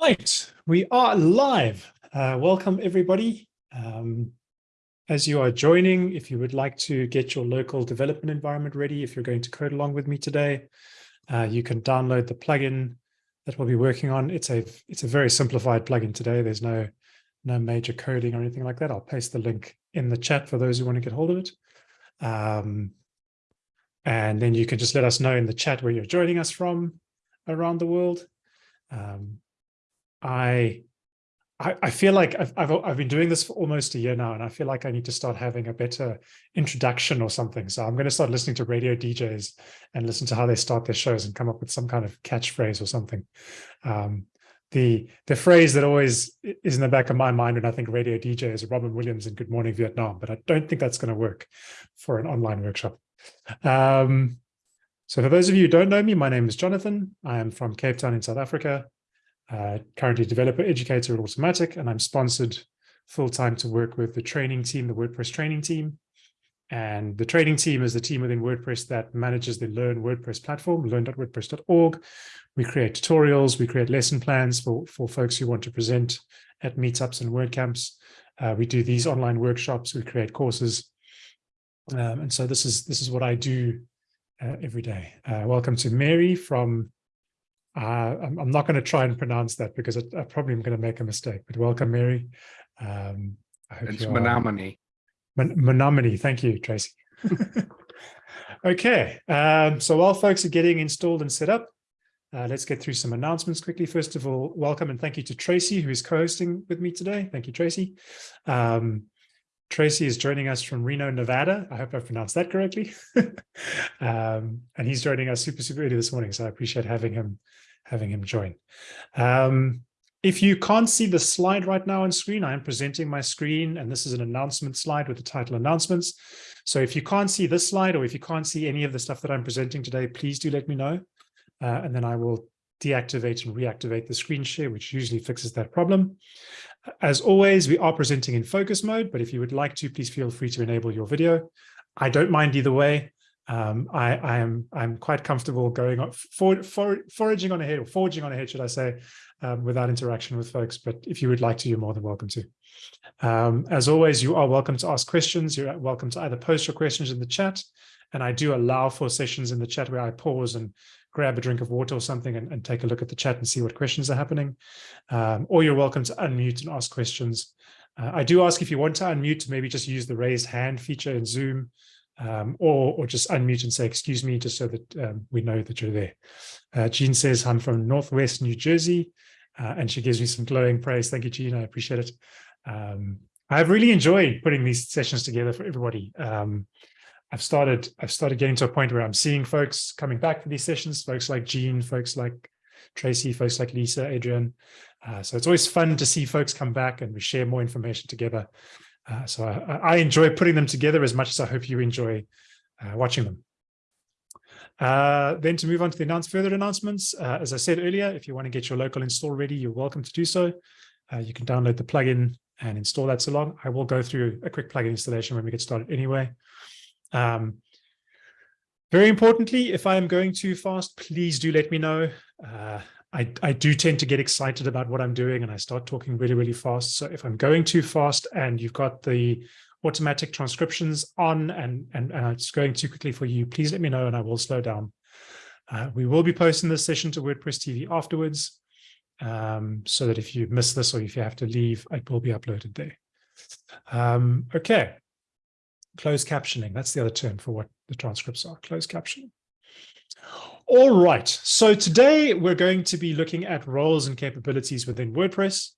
Right, we are live. Uh, welcome everybody. Um, as you are joining, if you would like to get your local development environment ready, if you're going to code along with me today, uh, you can download the plugin that we'll be working on. It's a it's a very simplified plugin today. There's no no major coding or anything like that. I'll paste the link in the chat for those who want to get hold of it. Um, and then you can just let us know in the chat where you're joining us from around the world. Um, I, I, feel like I've, I've, I've been doing this for almost a year now, and I feel like I need to start having a better introduction or something. So I'm going to start listening to radio DJs and listen to how they start their shows and come up with some kind of catchphrase or something. Um, the the phrase that always is in the back of my mind when I think radio DJ is Robin Williams and Good Morning Vietnam, but I don't think that's going to work for an online workshop. Um, so for those of you who don't know me, my name is Jonathan. I am from Cape Town in South Africa uh, currently developer educator at Automattic, and I'm sponsored full-time to work with the training team, the WordPress training team. And the training team is the team within WordPress that manages the Learn WordPress platform, learn.wordpress.org. We create tutorials, we create lesson plans for, for folks who want to present at meetups and WordCamps. Uh, we do these online workshops, we create courses. Um, and so this is this is what I do uh, every day. Uh, welcome to Mary from uh, I'm, I'm, not going to try and pronounce that because I, I probably am going to make a mistake, but welcome, Mary. Um, it's Menominee. Menominee. Thank you, Tracy. okay, um, so while folks are getting installed and set up, uh, let's get through some announcements quickly. First of all, welcome and thank you to Tracy, who is co-hosting with me today. Thank you, Tracy. Um, Tracy is joining us from Reno, Nevada. I hope I pronounced that correctly. um, and he's joining us super, super early this morning. So I appreciate having him having him join. Um, if you can't see the slide right now on screen, I am presenting my screen, and this is an announcement slide with the title announcements. So if you can't see this slide, or if you can't see any of the stuff that I'm presenting today, please do let me know. Uh, and then I will deactivate and reactivate the screen share, which usually fixes that problem. As always, we are presenting in focus mode, but if you would like to, please feel free to enable your video. I don't mind either way um, I, I, am I'm quite comfortable going on for, for, foraging on ahead or forging on ahead, should I say, um, without interaction with folks. But if you would like to, you're more than welcome to. Um, as always, you are welcome to ask questions. You're welcome to either post your questions in the chat, and I do allow for sessions in the chat where I pause and grab a drink of water or something and, and take a look at the chat and see what questions are happening. Um, or you're welcome to unmute and ask questions. Uh, I do ask if you want to unmute, maybe just use the raised hand feature in Zoom um, or, or just unmute and say, excuse me, just so that um, we know that you're there. Uh, Jean says, I'm from Northwest New Jersey, uh, and she gives me some glowing praise. Thank you, Jean, I appreciate it. Um, I've really enjoyed putting these sessions together for everybody. Um, I've started, I've started getting to a point where I'm seeing folks coming back for these sessions, folks like Jean, folks like Tracy, folks like Lisa, Adrian. Uh, so it's always fun to see folks come back and we share more information together. Uh, so I, I, enjoy putting them together as much as I hope you enjoy uh, watching them. Uh, then to move on to the announce further announcements, uh, as I said earlier, if you want to get your local install ready, you're welcome to do so. Uh, you can download the plugin and install that so long. I will go through a quick plugin installation when we get started anyway. Um, very importantly, if I am going too fast, please do let me know. Uh, I, I do tend to get excited about what I'm doing and I start talking really, really fast. So if I'm going too fast and you've got the automatic transcriptions on and, and, and it's going too quickly for you, please let me know and I will slow down. Uh, we will be posting this session to WordPress TV afterwards um, so that if you miss this or if you have to leave, it will be uploaded there. Um, okay, closed captioning. That's the other term for what the transcripts are, closed captioning. All right, so today we're going to be looking at roles and capabilities within WordPress.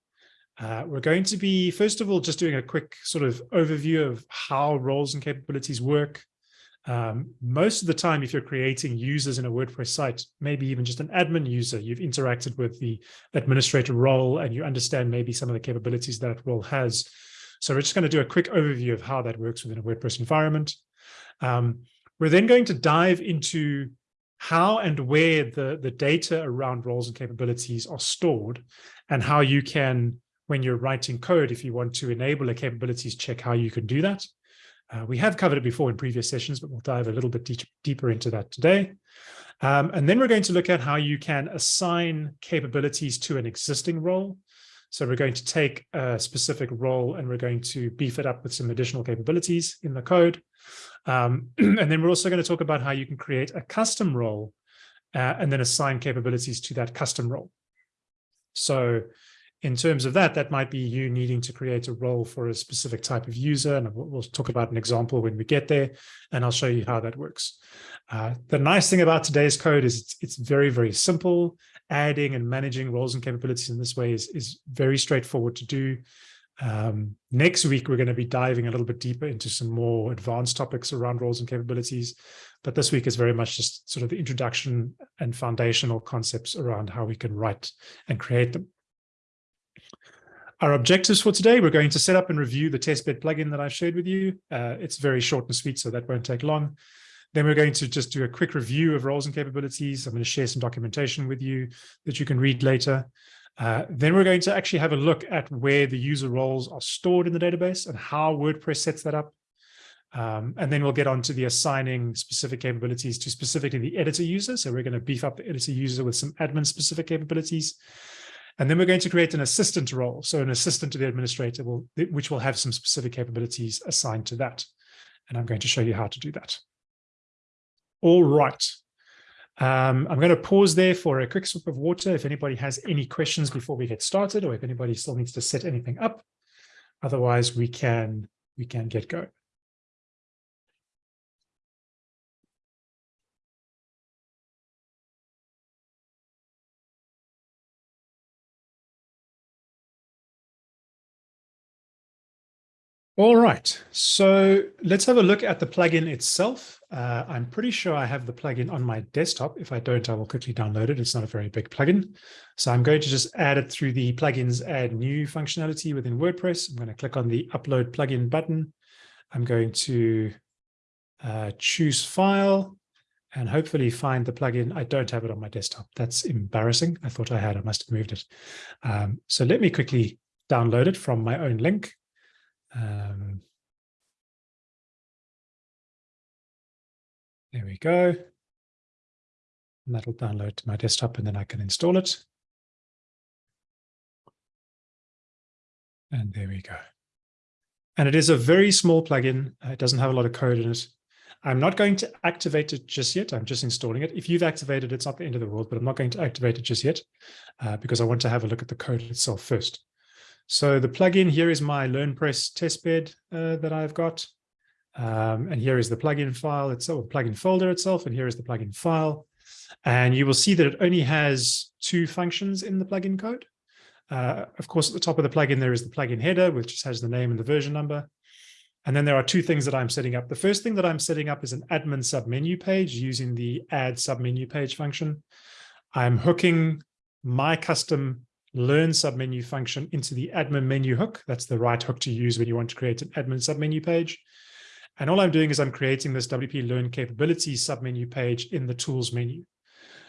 Uh, we're going to be, first of all, just doing a quick sort of overview of how roles and capabilities work. Um, most of the time, if you're creating users in a WordPress site, maybe even just an admin user, you've interacted with the administrator role and you understand maybe some of the capabilities that role has. So we're just going to do a quick overview of how that works within a WordPress environment. Um, we're then going to dive into how and where the, the data around roles and capabilities are stored and how you can, when you're writing code, if you want to enable a capabilities check, how you can do that. Uh, we have covered it before in previous sessions, but we'll dive a little bit deep, deeper into that today. Um, and then we're going to look at how you can assign capabilities to an existing role. So we're going to take a specific role and we're going to beef it up with some additional capabilities in the code. Um, and then we're also going to talk about how you can create a custom role uh, and then assign capabilities to that custom role. So in terms of that, that might be you needing to create a role for a specific type of user. And we'll talk about an example when we get there, and I'll show you how that works. Uh, the nice thing about today's code is it's, it's very, very simple. Adding and managing roles and capabilities in this way is, is very straightforward to do. Um, next week, we're going to be diving a little bit deeper into some more advanced topics around roles and capabilities. But this week is very much just sort of the introduction and foundational concepts around how we can write and create them. Our objectives for today, we're going to set up and review the testbed plugin that I've shared with you. Uh, it's very short and sweet, so that won't take long. Then we're going to just do a quick review of roles and capabilities. I'm going to share some documentation with you that you can read later. Uh, then we're going to actually have a look at where the user roles are stored in the database and how WordPress sets that up. Um, and then we'll get on to the assigning specific capabilities to specifically the editor user. So we're going to beef up the editor user with some admin specific capabilities. And then we're going to create an assistant role. So an assistant to the administrator, will, which will have some specific capabilities assigned to that. And I'm going to show you how to do that. All right. Um, I'm going to pause there for a quick sip of water if anybody has any questions before we get started or if anybody still needs to set anything up. Otherwise, we can we can get going. All right, so let's have a look at the plugin itself. Uh, I'm pretty sure I have the plugin on my desktop. If I don't, I will quickly download it. It's not a very big plugin. So I'm going to just add it through the plugins add new functionality within WordPress. I'm going to click on the upload plugin button. I'm going to uh, choose file and hopefully find the plugin. I don't have it on my desktop. That's embarrassing. I thought I had, I must have moved it. Um, so let me quickly download it from my own link. Um, we go. And that'll download to my desktop and then I can install it. And there we go. And it is a very small plugin. It doesn't have a lot of code in it. I'm not going to activate it just yet. I'm just installing it. If you've activated it, it's not the end of the world, but I'm not going to activate it just yet uh, because I want to have a look at the code itself first. So the plugin here is my LearnPress testbed uh, that I've got. Um, and here is the plugin file itself, plugin folder itself, and here is the plugin file. And you will see that it only has two functions in the plugin code. Uh, of course, at the top of the plugin, there is the plugin header, which just has the name and the version number. And then there are two things that I'm setting up. The first thing that I'm setting up is an admin submenu page using the add submenu page function. I'm hooking my custom learn submenu function into the admin menu hook. That's the right hook to use when you want to create an admin submenu page. And all I'm doing is I'm creating this WP Learn capabilities submenu page in the tools menu.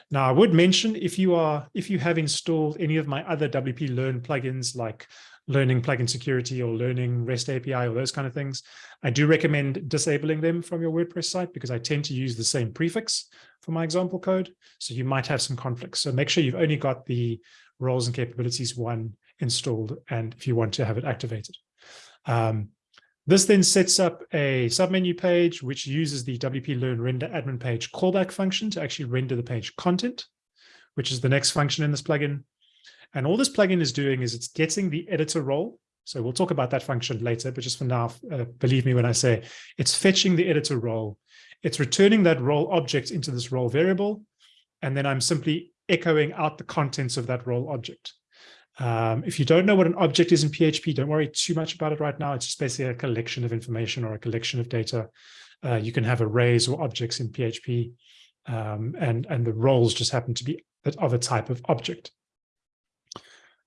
Now, I would mention if you are if you have installed any of my other WP Learn plugins like learning plugin security or learning REST API or those kind of things, I do recommend disabling them from your WordPress site because I tend to use the same prefix for my example code. So you might have some conflicts. So make sure you've only got the roles and capabilities one installed and if you want to have it activated. Um, this then sets up a submenu page which uses the WP Learn render admin page callback function to actually render the page content, which is the next function in this plugin. And all this plugin is doing is it's getting the editor role. So we'll talk about that function later, but just for now, uh, believe me when I say it's fetching the editor role. It's returning that role object into this role variable. And then I'm simply echoing out the contents of that role object. Um, if you don't know what an object is in PHP, don't worry too much about it right now. It's just basically a collection of information or a collection of data. Uh, you can have arrays or objects in PHP, um, and, and the roles just happen to be of a type of object.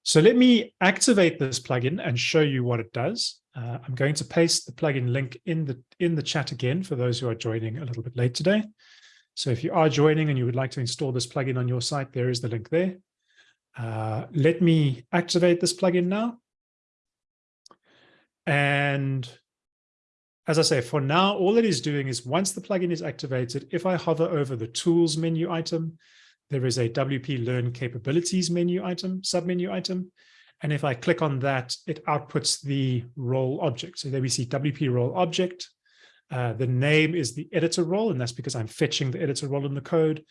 So let me activate this plugin and show you what it does. Uh, I'm going to paste the plugin link in the in the chat again for those who are joining a little bit late today. So if you are joining and you would like to install this plugin on your site, there is the link there. Uh, let me activate this plugin now. And as I say, for now, all it is doing is once the plugin is activated, if I hover over the tools menu item, there is a WP Learn Capabilities menu item, submenu item. And if I click on that, it outputs the role object. So there we see WP role object. Uh, the name is the editor role, and that's because I'm fetching the editor role in the code.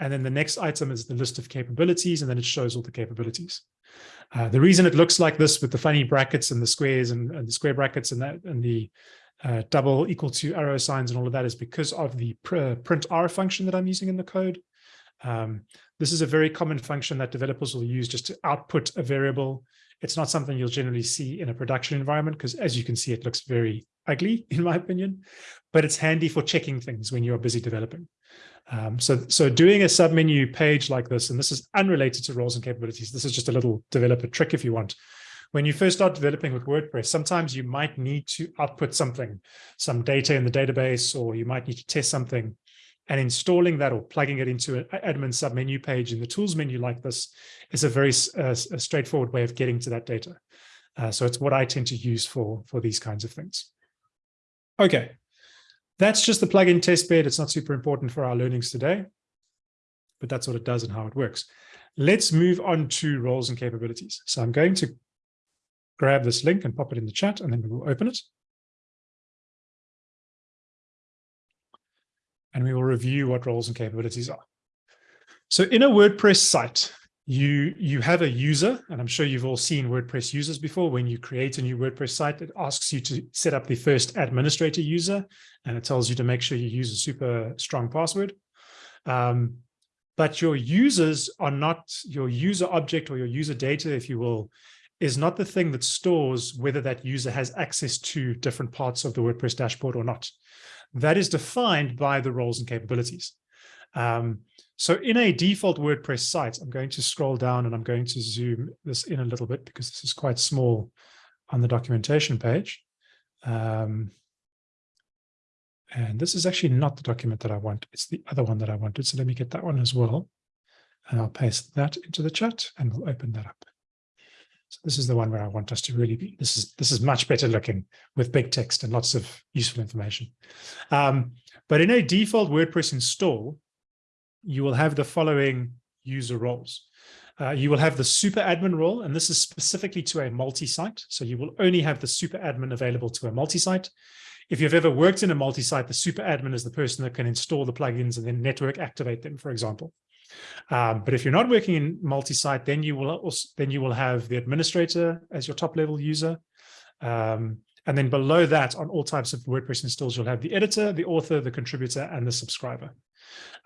And then the next item is the list of capabilities, and then it shows all the capabilities. Uh, the reason it looks like this with the funny brackets and the squares and, and the square brackets and that and the uh, double equal to arrow signs and all of that is because of the pr print r function that I'm using in the code. Um, this is a very common function that developers will use just to output a variable. It's not something you'll generally see in a production environment because as you can see, it looks very ugly in my opinion, but it's handy for checking things when you're busy developing. Um, so, so doing a submenu page like this, and this is unrelated to roles and capabilities. This is just a little developer trick if you want. When you first start developing with WordPress, sometimes you might need to output something, some data in the database, or you might need to test something. And installing that or plugging it into an admin submenu page in the tools menu like this is a very uh, a straightforward way of getting to that data. Uh, so it's what I tend to use for, for these kinds of things. Okay, that's just the plugin test bed. It's not super important for our learnings today, but that's what it does and how it works. Let's move on to roles and capabilities. So I'm going to grab this link and pop it in the chat, and then we will open it. And we will review what roles and capabilities are. So in a WordPress site, you you have a user, and I'm sure you've all seen WordPress users before. When you create a new WordPress site, it asks you to set up the first administrator user, and it tells you to make sure you use a super strong password. Um, but your users are not your user object or your user data, if you will, is not the thing that stores whether that user has access to different parts of the WordPress dashboard or not. That is defined by the roles and capabilities. Um, so in a default WordPress site, I'm going to scroll down and I'm going to zoom this in a little bit because this is quite small on the documentation page. Um, and this is actually not the document that I want. It's the other one that I wanted. So let me get that one as well. And I'll paste that into the chat and we'll open that up. So this is the one where I want us to really be. This is this is much better looking with big text and lots of useful information. Um, but in a default WordPress install, you will have the following user roles. Uh, you will have the super admin role, and this is specifically to a multi-site. So you will only have the super admin available to a multi-site. If you've ever worked in a multi-site, the super admin is the person that can install the plugins and then network activate them, for example. Um, but if you're not working in multi-site, then you will also, then you will have the administrator as your top level user. Um, and then below that, on all types of WordPress installs, you'll have the editor, the author, the contributor, and the subscriber.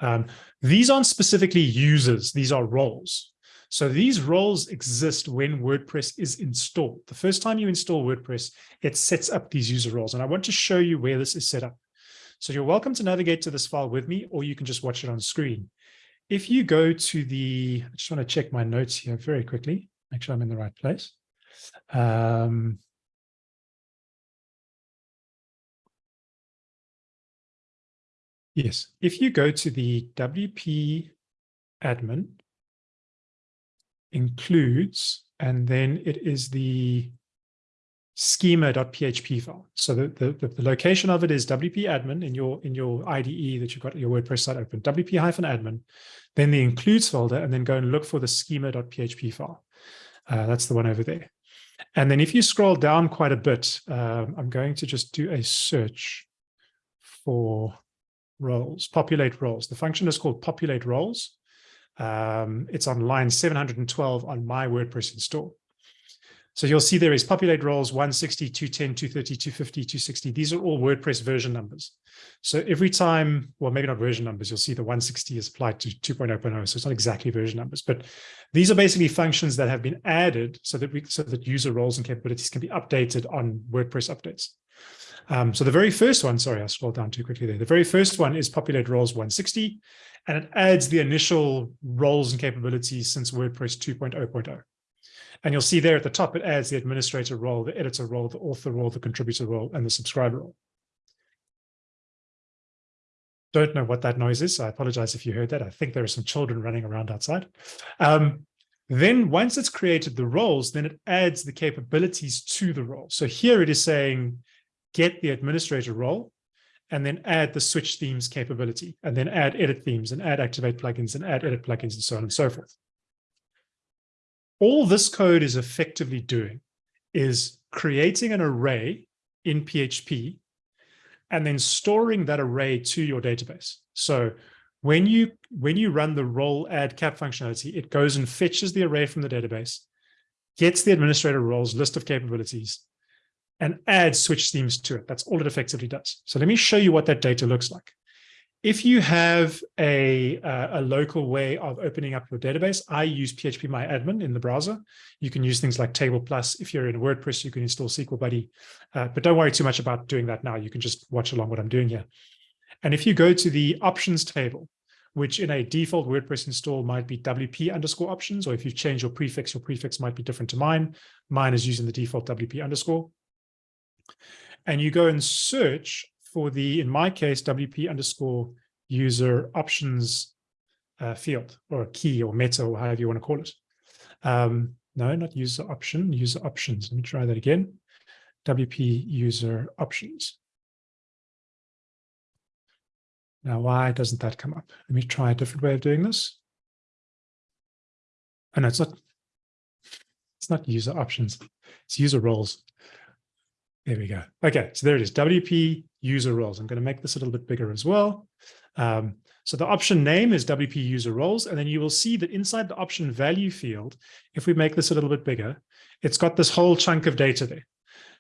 Um, these aren't specifically users, these are roles. So these roles exist when WordPress is installed. The first time you install WordPress, it sets up these user roles. And I want to show you where this is set up. So you're welcome to navigate to this file with me, or you can just watch it on screen. If you go to the, I just want to check my notes here very quickly, make sure I'm in the right place. Um, Yes, if you go to the WP admin includes, and then it is the schema.php file. So the, the, the, location of it is WP admin in your in your IDE that you've got your WordPress site open, WP hyphen admin, then the includes folder, and then go and look for the schema.php file. Uh, that's the one over there. And then if you scroll down quite a bit, um, I'm going to just do a search for roles, populate roles. The function is called populate roles. Um, it's on line 712 on my WordPress install. So you'll see there is populate roles 160, 210, 230, 250, 260. These are all WordPress version numbers. So every time, well, maybe not version numbers, you'll see the 160 is applied to 2.0.0. So it's not exactly version numbers, but these are basically functions that have been added so that we, so that user roles and capabilities can be updated on WordPress updates. Um, so the very first one, sorry, I scrolled down too quickly there. The very first one is populate roles 160, and it adds the initial roles and capabilities since WordPress 2.0.0. And you'll see there at the top, it adds the administrator role, the editor role, the author role, the contributor role, and the subscriber role. Don't know what that noise is, so I apologize if you heard that. I think there are some children running around outside. Um, then once it's created the roles, then it adds the capabilities to the role. So here it is saying, get the administrator role, and then add the switch themes capability, and then add edit themes and add activate plugins and add edit plugins and so on and so forth. All this code is effectively doing is creating an array in PHP and then storing that array to your database. So when you when you run the role add cap functionality, it goes and fetches the array from the database, gets the administrator roles list of capabilities, and adds switch themes to it. That's all it effectively does. So let me show you what that data looks like. If you have a, uh, a local way of opening up your database, I use phpMyAdmin in the browser. You can use things like Table Plus. If you're in WordPress, you can install SQL Buddy, uh, but don't worry too much about doing that now. You can just watch along what I'm doing here. And if you go to the options table, which in a default WordPress install might be WP underscore options, or if you change your prefix, your prefix might be different to mine. Mine is using the default WP underscore. And you go and search for the, in my case, WP underscore user options uh, field or key or meta or however you want to call it. Um, no, not user option, user options. Let me try that again. WP user options. Now, why doesn't that come up? Let me try a different way of doing this. Oh, no, it's not. It's not user options. It's user roles. There we go. Okay, so there it is, WP user roles. I'm going to make this a little bit bigger as well. Um, so the option name is WP user roles, and then you will see that inside the option value field, if we make this a little bit bigger, it's got this whole chunk of data there.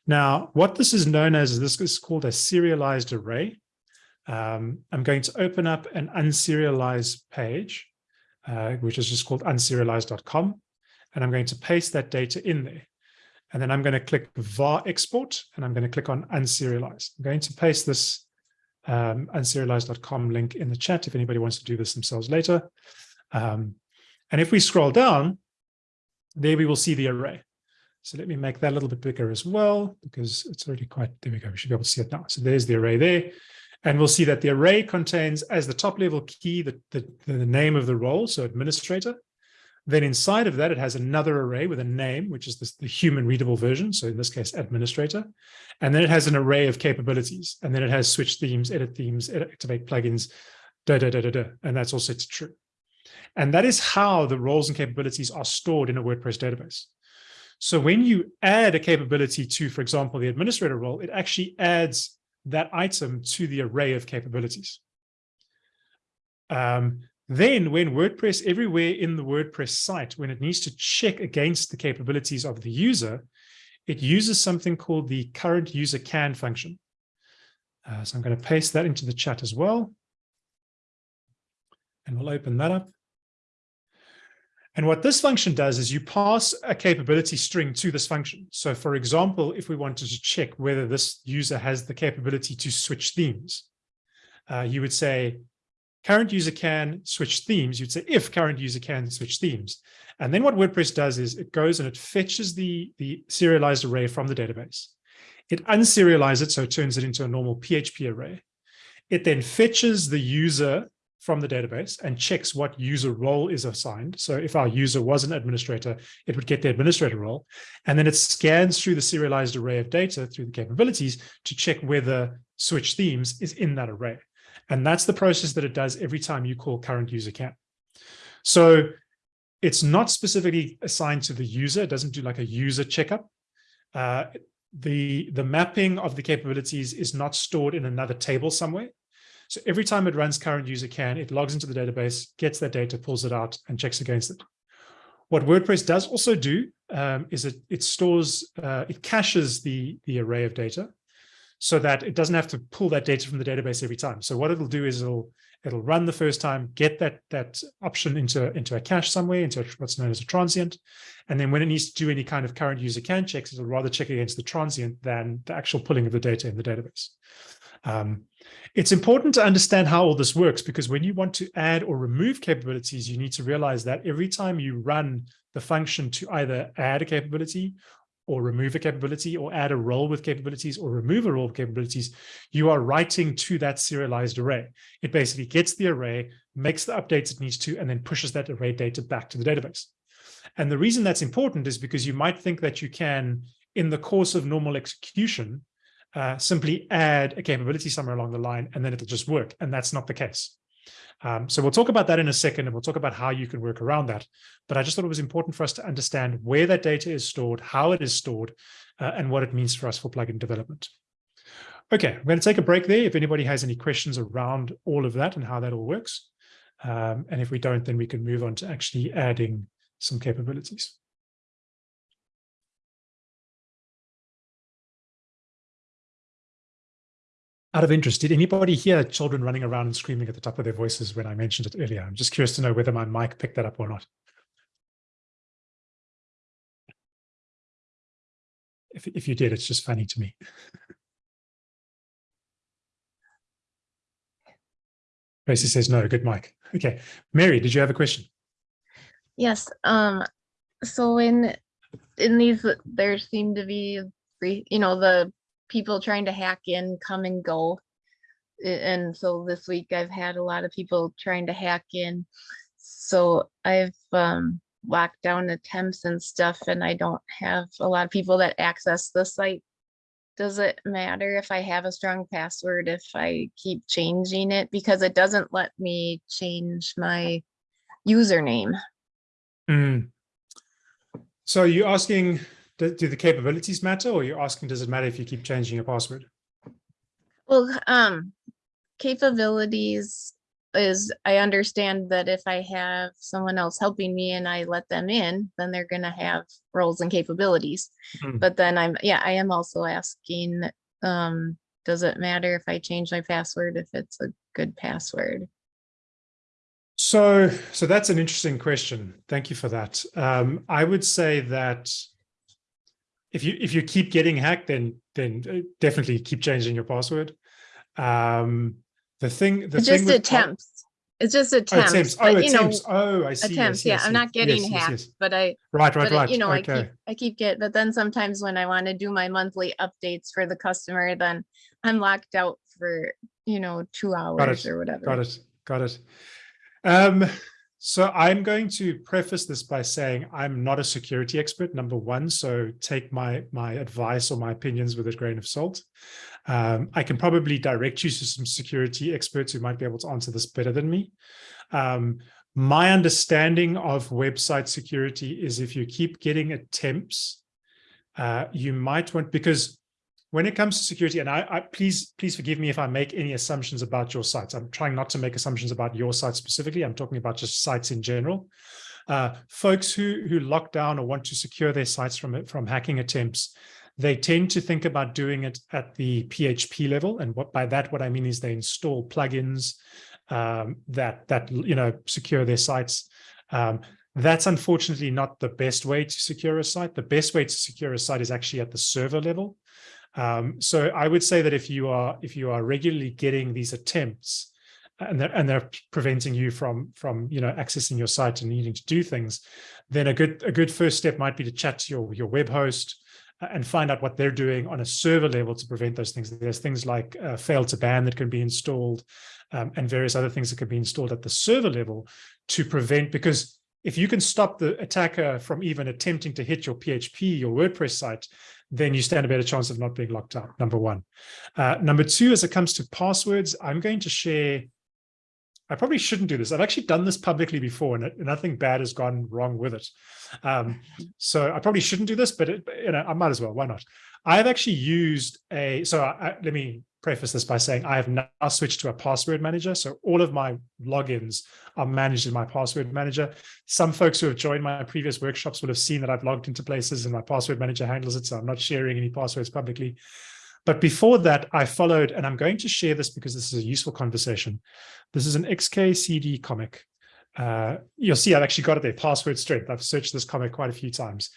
Now, what this is known as, this is called a serialized array. Um, I'm going to open up an unserialized page, uh, which is just called unserialized.com, and I'm going to paste that data in there. And then I'm going to click var export and I'm going to click on unserialized. I'm going to paste this um, unserialized.com link in the chat if anybody wants to do this themselves later. Um, and if we scroll down, there we will see the array. So let me make that a little bit bigger as well, because it's already quite, there we go, we should be able to see it now. So there's the array there. And we'll see that the array contains as the top level key, the, the, the name of the role, so administrator. Then inside of that, it has another array with a name, which is this, the human readable version. So in this case, administrator. And then it has an array of capabilities. And then it has switch themes, edit themes, edit, activate plugins, da, da, da, da, da. And that's also true. And that is how the roles and capabilities are stored in a WordPress database. So when you add a capability to, for example, the administrator role, it actually adds that item to the array of capabilities. Um, then when WordPress, everywhere in the WordPress site, when it needs to check against the capabilities of the user, it uses something called the current user can function. Uh, so I'm going to paste that into the chat as well. And we'll open that up. And what this function does is you pass a capability string to this function. So for example, if we wanted to check whether this user has the capability to switch themes, uh, you would say current user can switch themes, you'd say if current user can switch themes. And then what WordPress does is it goes and it fetches the, the serialized array from the database. It unserializes it, so it turns it into a normal PHP array. It then fetches the user from the database and checks what user role is assigned. So if our user was an administrator, it would get the administrator role. And then it scans through the serialized array of data through the capabilities to check whether switch themes is in that array. And that's the process that it does every time you call current user can. So it's not specifically assigned to the user. It doesn't do like a user checkup. Uh, the, the mapping of the capabilities is not stored in another table somewhere. So every time it runs current user can, it logs into the database, gets that data, pulls it out, and checks against it. What WordPress does also do um, is it, it stores, uh, it caches the, the array of data so that it doesn't have to pull that data from the database every time. So what it'll do is it'll it'll run the first time, get that that option into into a cache somewhere, into what's known as a transient, and then when it needs to do any kind of current user can checks, it'll rather check against the transient than the actual pulling of the data in the database. Um, it's important to understand how all this works because when you want to add or remove capabilities, you need to realize that every time you run the function to either add a capability or remove a capability or add a role with capabilities or remove a role with capabilities, you are writing to that serialized array. It basically gets the array, makes the updates it needs to, and then pushes that array data back to the database. And the reason that's important is because you might think that you can, in the course of normal execution, uh, simply add a capability somewhere along the line and then it'll just work. And that's not the case. Um, so we'll talk about that in a second and we'll talk about how you can work around that. But I just thought it was important for us to understand where that data is stored, how it is stored, uh, and what it means for us for plugin development. Okay, I'm going to take a break there. If anybody has any questions around all of that and how that all works. Um, and if we don't, then we can move on to actually adding some capabilities. Out of interest, did anybody hear children running around and screaming at the top of their voices when I mentioned it earlier? I'm just curious to know whether my mic picked that up or not. If, if you did, it's just funny to me. Tracy says no, good mic. Okay. Mary, did you have a question? Yes, um, so in, in these, there seem to be, you know, the people trying to hack in come and go. And so this week I've had a lot of people trying to hack in. So I've um, locked down attempts and stuff and I don't have a lot of people that access the site. Does it matter if I have a strong password if I keep changing it? Because it doesn't let me change my username. Mm. So you're asking do, do the capabilities matter or you're asking, does it matter if you keep changing your password? Well, um, capabilities is I understand that if I have someone else helping me and I let them in, then they're going to have roles and capabilities. Mhm. But then I'm, yeah, I am also asking, um, does it matter if I change my password if it's a good password? So, so that's an interesting question. Thank you for that. Um, I would say that if you if you keep getting hacked, then then uh, definitely keep changing your password. Um, the thing, the It's thing just attempts. It's just attempts. Oh, attempts, attempts. Oh, but you know, attempts. Oh, I see. I attempts, see, I yeah, I'm not getting Yes, yes, hacked, yes. but I, Right, right, but right. you know, I keep. I keep get, but then sometimes when I want to do my monthly updates for the customer, then I'm locked out for, you know, two hours or whatever. Got it. Got it. Um, so I'm going to preface this by saying I'm not a security expert, number one. So take my my advice or my opinions with a grain of salt. Um, I can probably direct you to some security experts who might be able to answer this better than me. Um, my understanding of website security is if you keep getting attempts, uh, you might want because when it comes to security, and I, I, please please forgive me if I make any assumptions about your sites. I'm trying not to make assumptions about your site specifically. I'm talking about just sites in general. Uh, folks who who lock down or want to secure their sites from from hacking attempts, they tend to think about doing it at the PHP level. And what by that what I mean is they install plugins um, that that you know secure their sites. Um, that's unfortunately not the best way to secure a site. The best way to secure a site is actually at the server level. Um, so I would say that if you are if you are regularly getting these attempts and they're, and they're preventing you from from you know accessing your site and needing to do things, then a good a good first step might be to chat to your your web host uh, and find out what they're doing on a server level to prevent those things. There's things like uh, fail2ban that can be installed um, and various other things that can be installed at the server level to prevent because if you can stop the attacker from even attempting to hit your PHP, your WordPress site, then you stand a better chance of not being locked out, number one. Uh, number two, as it comes to passwords, I'm going to share, I probably shouldn't do this. I've actually done this publicly before and nothing bad has gone wrong with it. Um, so I probably shouldn't do this, but it, you know, I might as well, why not? I've actually used a, so I, let me preface this by saying I have now switched to a password manager. So all of my logins are managed in my password manager. Some folks who have joined my previous workshops will have seen that I've logged into places and my password manager handles it. So I'm not sharing any passwords publicly. But before that, I followed, and I'm going to share this because this is a useful conversation. This is an XKCD comic. Uh, you'll see I've actually got it there, password strength. I've searched this comment quite a few times.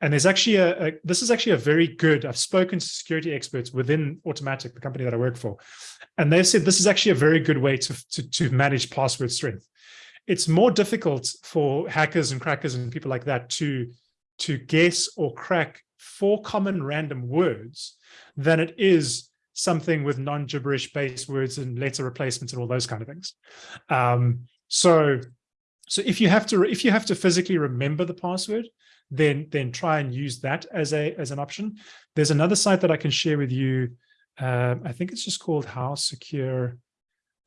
And there's actually a, a, this is actually a very good, I've spoken to security experts within Automattic, the company that I work for, and they've said this is actually a very good way to, to, to manage password strength. It's more difficult for hackers and crackers and people like that to, to guess or crack four common random words than it is something with non-gibberish base words and letter replacements and all those kind of things. Um, so, so if you have to if you have to physically remember the password, then then try and use that as a as an option. There's another site that I can share with you Um, I think it's just called how secure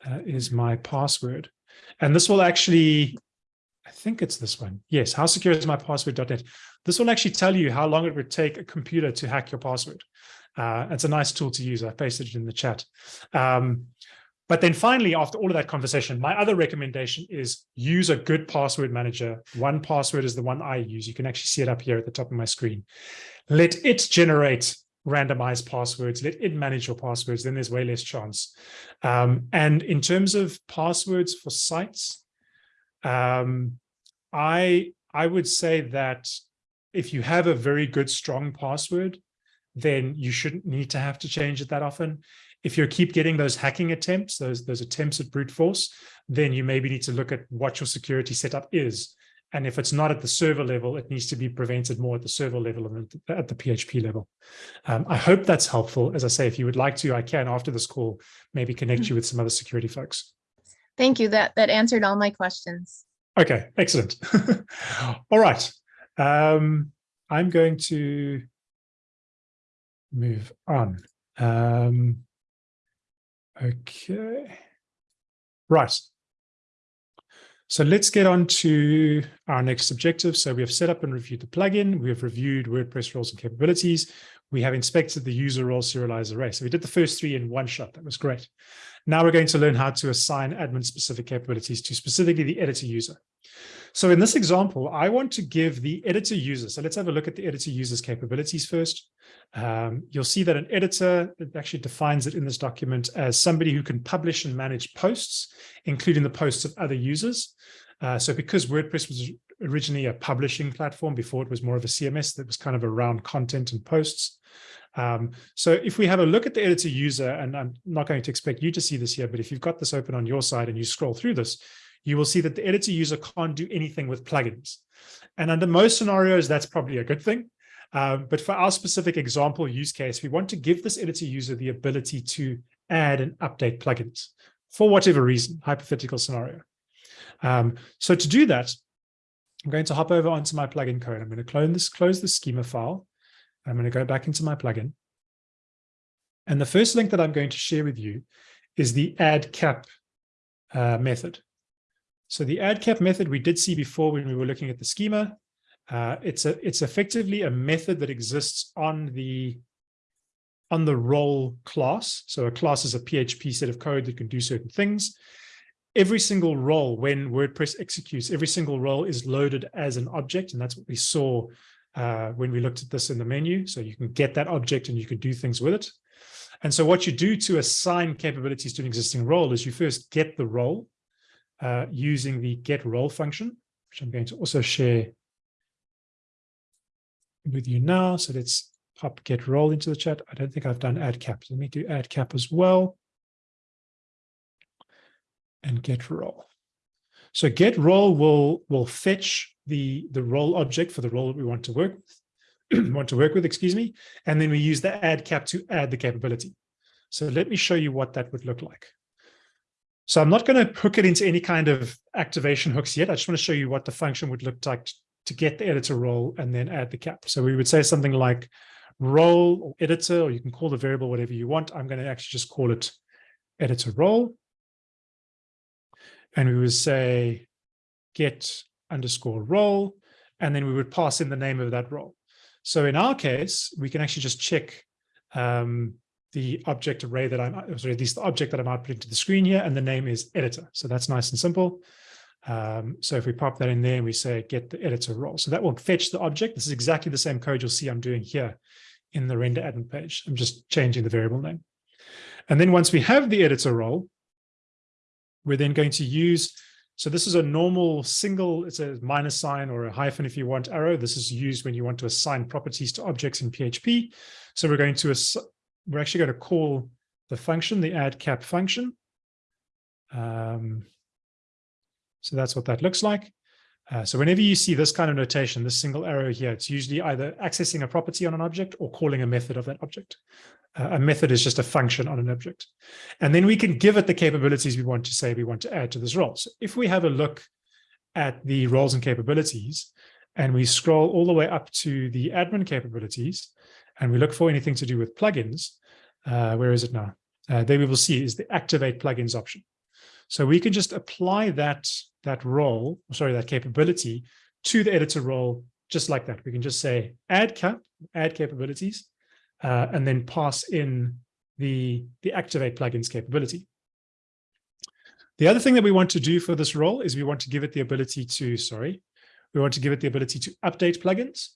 uh, is my password. And this will actually, I think it's this one. Yes, how secure is my password.net. This will actually tell you how long it would take a computer to hack your password. Uh, it's a nice tool to use. I pasted it in the chat. Um, but then finally, after all of that conversation, my other recommendation is use a good password manager. 1Password is the one I use. You can actually see it up here at the top of my screen. Let it generate randomized passwords, let it manage your passwords, then there's way less chance. Um, and in terms of passwords for sites, um, I, I would say that if you have a very good, strong password, then you shouldn't need to have to change it that often if you keep getting those hacking attempts, those, those attempts at brute force, then you maybe need to look at what your security setup is. And if it's not at the server level, it needs to be prevented more at the server level and at the PHP level. Um, I hope that's helpful. As I say, if you would like to, I can, after this call, maybe connect you with some other security folks. Thank you. That, that answered all my questions. Okay, excellent. all right. Um, I'm going to move on. Um, Okay. Right. So let's get on to our next objective. So we have set up and reviewed the plugin. We have reviewed WordPress roles and capabilities. We have inspected the user role serializer array. So we did the first three in one shot. That was great. Now we're going to learn how to assign admin specific capabilities to specifically the editor user. So in this example, I want to give the editor user. So let's have a look at the editor user's capabilities first. Um, you'll see that an editor it actually defines it in this document as somebody who can publish and manage posts, including the posts of other users. Uh, so because WordPress was originally a publishing platform before it was more of a CMS that was kind of around content and posts. Um, so if we have a look at the editor user, and I'm not going to expect you to see this here, but if you've got this open on your side and you scroll through this, you will see that the editor user can't do anything with plugins. And under most scenarios, that's probably a good thing. Um, but for our specific example use case, we want to give this editor user the ability to add and update plugins for whatever reason, hypothetical scenario. Um, so to do that, I'm going to hop over onto my plugin code. I'm going to clone this, close the schema file. I'm going to go back into my plugin. And the first link that I'm going to share with you is the add cap uh, method. So the add cap method we did see before when we were looking at the schema. Uh, it's a it's effectively a method that exists on the on the role class. So a class is a PHP set of code that can do certain things. Every single role, when WordPress executes, every single role is loaded as an object, and that's what we saw uh, when we looked at this in the menu. So you can get that object and you can do things with it. And so what you do to assign capabilities to an existing role is you first get the role uh, using the get role function, which I'm going to also share with you now. So let's pop get role into the chat. I don't think I've done add cap. Let me do add cap as well. And get role. So get role will will fetch the the role object for the role that we want to work with, want to work with, excuse me, and then we use the add cap to add the capability. So let me show you what that would look like. So I'm not going to hook it into any kind of activation hooks yet. I just want to show you what the function would look like to get the editor role and then add the cap. So we would say something like role or editor, or you can call the variable whatever you want. I'm going to actually just call it editor role. And we would say get underscore role, and then we would pass in the name of that role. So in our case, we can actually just check um, the object array that I'm, sorry, at least the object that I'm outputting to the screen here, and the name is editor. So that's nice and simple. Um, so if we pop that in there and we say get the editor role, so that will fetch the object. This is exactly the same code you'll see I'm doing here in the render admin page. I'm just changing the variable name. And then once we have the editor role, we're then going to use, so this is a normal single, it's a minus sign or a hyphen if you want arrow. This is used when you want to assign properties to objects in PHP. So we're going to, we're actually going to call the function, the add cap function. Um, so that's what that looks like. Uh, so whenever you see this kind of notation, this single arrow here, it's usually either accessing a property on an object or calling a method of that object. Uh, a method is just a function on an object. And then we can give it the capabilities we want to say we want to add to this role. So if we have a look at the roles and capabilities, and we scroll all the way up to the admin capabilities, and we look for anything to do with plugins, uh, where is it now? Uh, there we will see is the activate plugins option. So we can just apply that, that role, sorry, that capability to the editor role just like that. We can just say add cap, add capabilities, uh, and then pass in the, the activate plugins capability. The other thing that we want to do for this role is we want to give it the ability to, sorry, we want to give it the ability to update plugins.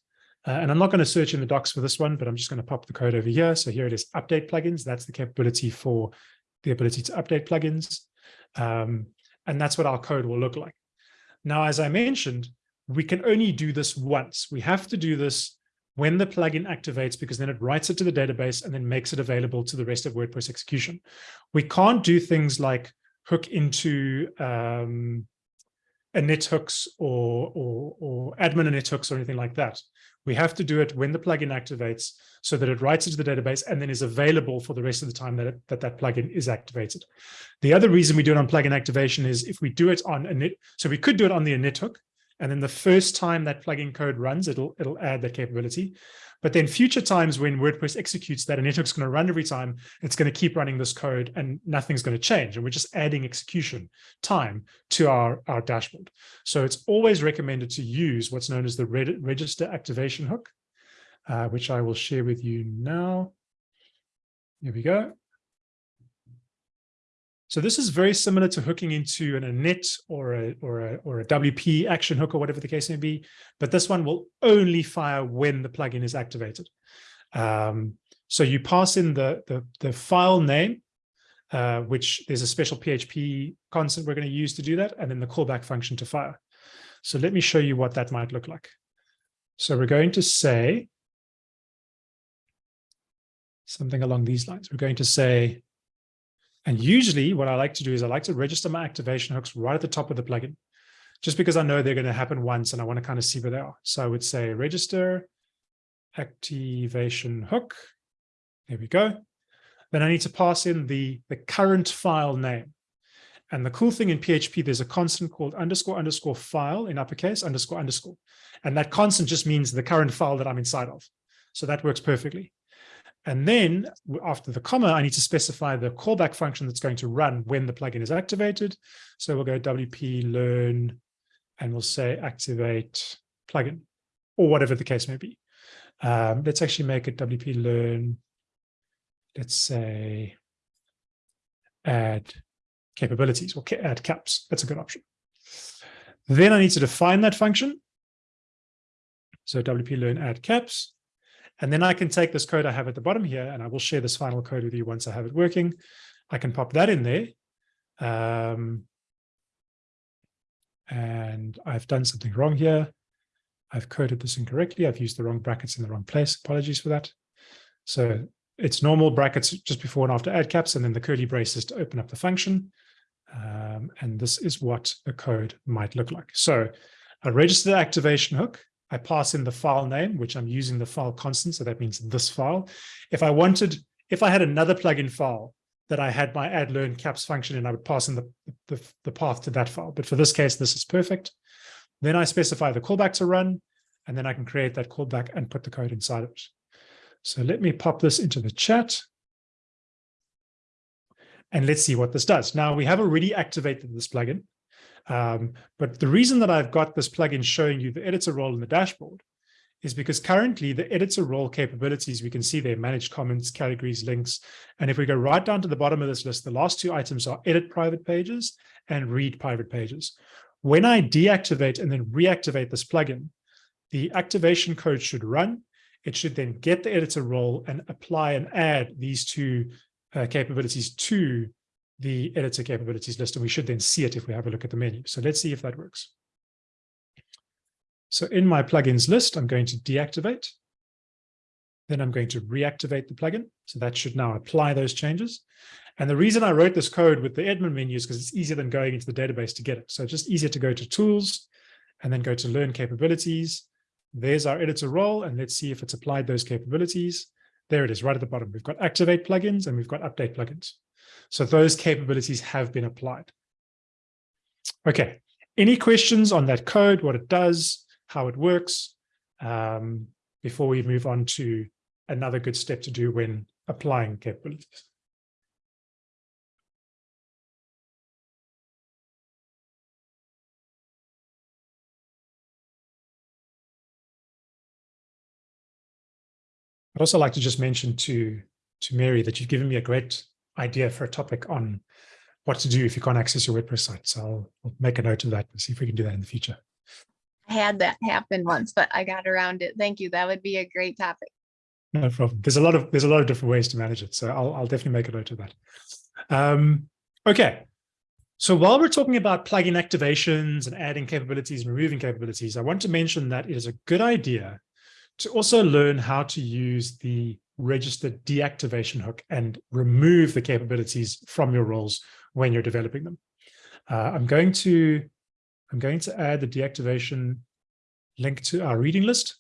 Uh, and I'm not going to search in the docs for this one, but I'm just going to pop the code over here. So here it is, update plugins. That's the capability for the ability to update plugins. Um, and that's what our code will look like. Now, as I mentioned, we can only do this once. We have to do this when the plugin activates, because then it writes it to the database and then makes it available to the rest of WordPress execution. We can't do things like hook into um, init hooks or, or, or admin init hooks or anything like that. We have to do it when the plugin activates so that it writes it to the database and then is available for the rest of the time that it, that, that plugin is activated. The other reason we do it on plugin activation is if we do it on init, so we could do it on the init hook, and then the first time that plugin code runs, it'll, it'll add that capability. But then future times when WordPress executes that and it's going to run every time, it's going to keep running this code and nothing's going to change. And we're just adding execution time to our, our dashboard. So it's always recommended to use what's known as the register activation hook, uh, which I will share with you now. Here we go. So this is very similar to hooking into an init or a, or a, or a WP action hook or whatever the case may be, but this one will only fire when the plugin is activated. Um, so you pass in the, the, the file name, uh, which there's a special PHP constant we're going to use to do that, and then the callback function to fire. So let me show you what that might look like. So we're going to say something along these lines. We're going to say and usually what I like to do is I like to register my activation hooks right at the top of the plugin, just because I know they're going to happen once and I want to kind of see where they are. So I would say register activation hook. There we go. Then I need to pass in the, the current file name. And the cool thing in PHP, there's a constant called underscore underscore file in uppercase underscore underscore. And that constant just means the current file that I'm inside of. So that works perfectly. And then after the comma, I need to specify the callback function that's going to run when the plugin is activated. So we'll go WP learn and we'll say activate plugin or whatever the case may be. Um, let's actually make it WP learn. Let's say add capabilities or add caps. That's a good option. Then I need to define that function. So WP learn add caps. And then I can take this code I have at the bottom here, and I will share this final code with you once I have it working. I can pop that in there. Um, and I've done something wrong here. I've coded this incorrectly. I've used the wrong brackets in the wrong place. Apologies for that. So it's normal brackets just before and after add caps, and then the curly braces to open up the function. Um, and this is what the code might look like. So a register the activation hook I pass in the file name, which I'm using the file constant. So that means this file. If I wanted, if I had another plugin file that I had my add learn caps function and I would pass in the, the, the path to that file. But for this case, this is perfect. Then I specify the callback to run, and then I can create that callback and put the code inside of it. So let me pop this into the chat. And let's see what this does. Now we have already activated this plugin. Um, but the reason that I've got this plugin showing you the editor role in the dashboard is because currently the editor role capabilities, we can see there manage comments, categories, links. And if we go right down to the bottom of this list, the last two items are edit private pages and read private pages. When I deactivate and then reactivate this plugin, the activation code should run. It should then get the editor role and apply and add these two uh, capabilities to the editor capabilities list, and we should then see it if we have a look at the menu. So let's see if that works. So in my plugins list, I'm going to deactivate. Then I'm going to reactivate the plugin. So that should now apply those changes. And the reason I wrote this code with the admin menu is because it's easier than going into the database to get it. So it's just easier to go to tools and then go to learn capabilities. There's our editor role, and let's see if it's applied those capabilities. There it is, right at the bottom. We've got activate plugins and we've got update plugins. So those capabilities have been applied. Okay, any questions on that code, what it does, how it works, um, before we move on to another good step to do when applying capabilities. I'd also like to just mention to, to Mary that you've given me a great idea for a topic on what to do if you can't access your WordPress site. So I'll, I'll make a note of that and see if we can do that in the future. I had that happen once, but I got around it. Thank you. That would be a great topic. No problem. There's a lot of there's a lot of different ways to manage it. So I'll, I'll definitely make a note of that. Um, okay. So while we're talking about plugin activations and adding capabilities and removing capabilities, I want to mention that it is a good idea to also learn how to use the registered deactivation hook and remove the capabilities from your roles when you're developing them. Uh, I'm going to I'm going to add the deactivation link to our reading list.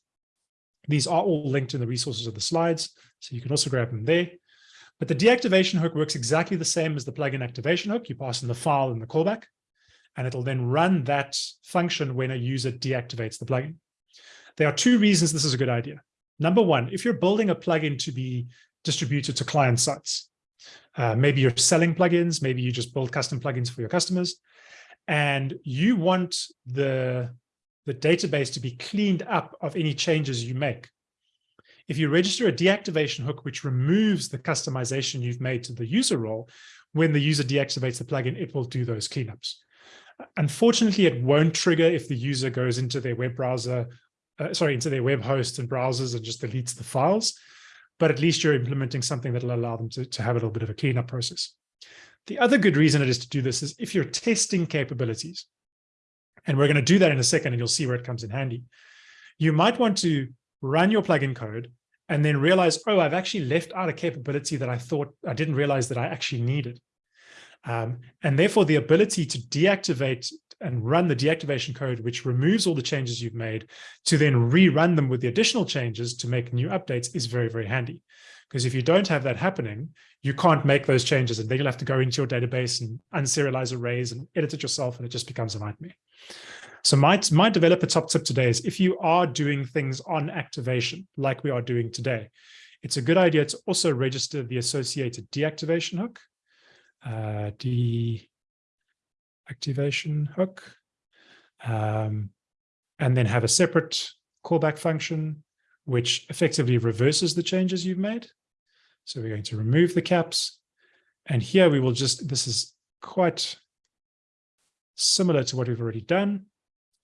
These are all linked in the resources of the slides, so you can also grab them there. But the deactivation hook works exactly the same as the plugin activation hook. You pass in the file and the callback, and it'll then run that function when a user deactivates the plugin. There are two reasons this is a good idea. Number one, if you're building a plugin to be distributed to client sites, uh, maybe you're selling plugins, maybe you just build custom plugins for your customers, and you want the, the database to be cleaned up of any changes you make. If you register a deactivation hook, which removes the customization you've made to the user role, when the user deactivates the plugin, it will do those cleanups. Unfortunately, it won't trigger if the user goes into their web browser, uh, sorry, into their web hosts and browsers and just deletes the files. But at least you're implementing something that will allow them to, to have a little bit of a cleanup process. The other good reason it is to do this is if you're testing capabilities, and we're going to do that in a second, and you'll see where it comes in handy. You might want to run your plugin code and then realize, oh, I've actually left out a capability that I thought I didn't realize that I actually needed. Um, and therefore, the ability to deactivate and run the deactivation code, which removes all the changes you've made, to then rerun them with the additional changes to make new updates is very, very handy. Because if you don't have that happening, you can't make those changes and then you'll have to go into your database and unserialize arrays and edit it yourself and it just becomes a nightmare. So my, my developer top tip today is if you are doing things on activation, like we are doing today, it's a good idea to also register the associated deactivation hook, uh, deactivation hook, um, and then have a separate callback function which effectively reverses the changes you've made. So we're going to remove the caps. And here we will just, this is quite similar to what we've already done.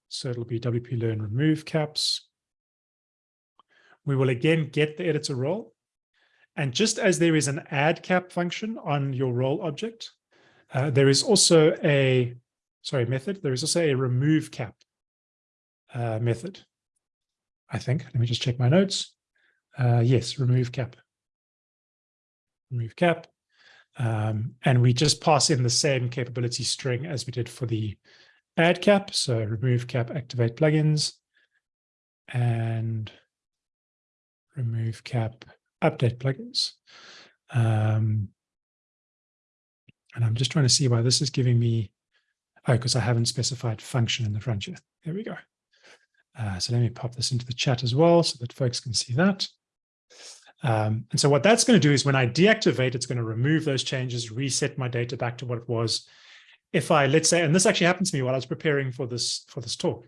So it'll be WP learn remove caps. We will again get the editor role. And just as there is an add cap function on your role object, uh, there is also a, sorry, method. There is also a remove cap uh, method. I think. Let me just check my notes. Uh, yes, remove cap. Remove cap. Um, and we just pass in the same capability string as we did for the add cap. So remove cap, activate plugins, and remove cap, update plugins. Um, and I'm just trying to see why this is giving me, oh, because I haven't specified function in the front here. There we go. Uh, so let me pop this into the chat as well so that folks can see that. Um, and so what that's going to do is when I deactivate, it's going to remove those changes, reset my data back to what it was. If I, let's say, and this actually happened to me while I was preparing for this, for this talk.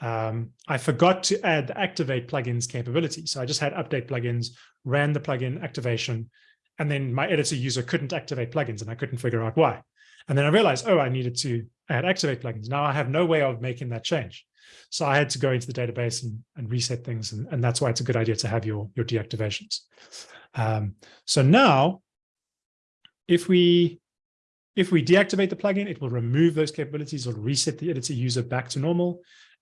Um, I forgot to add the activate plugins capability. So I just had update plugins, ran the plugin activation, and then my editor user couldn't activate plugins and I couldn't figure out why. And then I realized, oh, I needed to add activate plugins. Now I have no way of making that change. So I had to go into the database and, and reset things. And, and that's why it's a good idea to have your, your deactivations. Um, so now, if we if we deactivate the plugin, it will remove those capabilities or reset the editor user back to normal,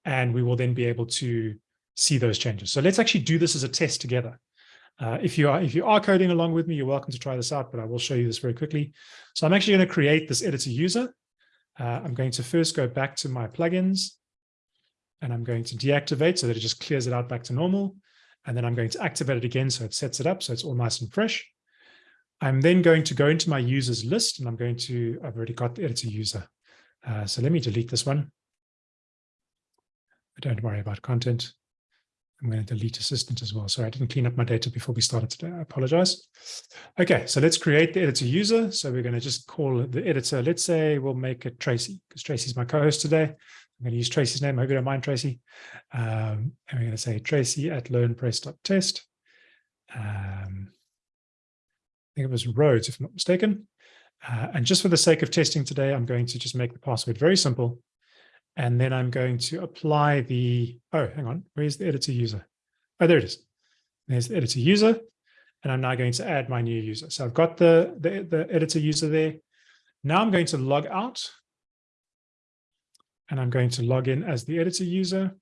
and we will then be able to see those changes. So let's actually do this as a test together. Uh, if you are if you are coding along with me, you're welcome to try this out, but I will show you this very quickly. So I'm actually going to create this editor user. Uh, I'm going to first go back to my plugins and I'm going to deactivate so that it just clears it out back to normal. And then I'm going to activate it again so it sets it up so it's all nice and fresh. I'm then going to go into my users list and I'm going to, I've already got the editor user. Uh, so let me delete this one. Don't worry about content. I'm going to delete assistant as well. Sorry, I didn't clean up my data before we started today. I apologize. Okay, so let's create the editor user. So we're going to just call the editor. Let's say we'll make it Tracy because Tracy's my co-host today. I'm going to use Tracy's name. I hope you don't mind, Tracy. Um, and we're going to say Tracy at learnpress.test. Um, I think it was Rhodes, if I'm not mistaken. Uh, and just for the sake of testing today, I'm going to just make the password very simple. And then I'm going to apply the, oh, hang on, where's the editor user? Oh, there it is. There's the editor user. And I'm now going to add my new user. So I've got the, the, the editor user there. Now I'm going to log out. And I'm going to log in as the editor user.